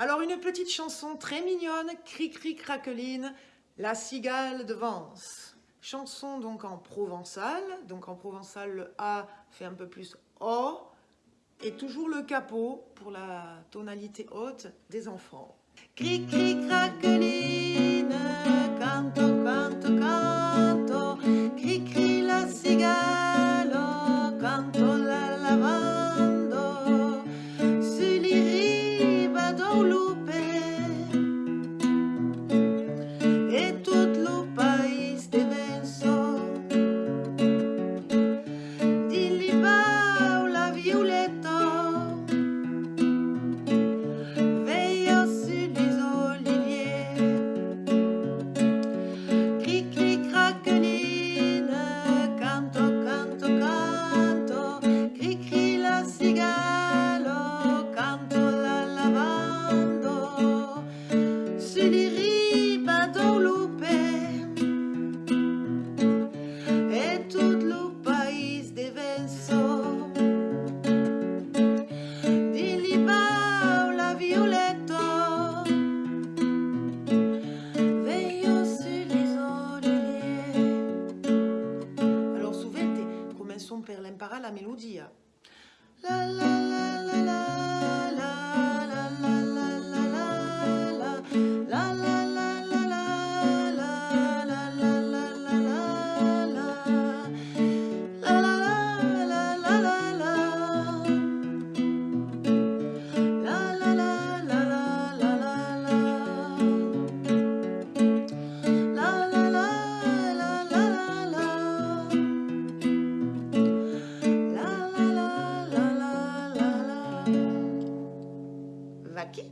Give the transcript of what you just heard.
Alors une petite chanson très mignonne, cri-cri craqueline, La cigale de Vence. Chanson donc en provençal, donc en provençal le A fait un peu plus O, et toujours le capot pour la tonalité haute des enfants. Cri-cri craqueline, Lulu. Siriri Badolupe E tutto il paese divenso Di Libao la Violetto Veglio sulle orecchie Alors souvent, commençons par l'impara la melodia hein. La la aqui?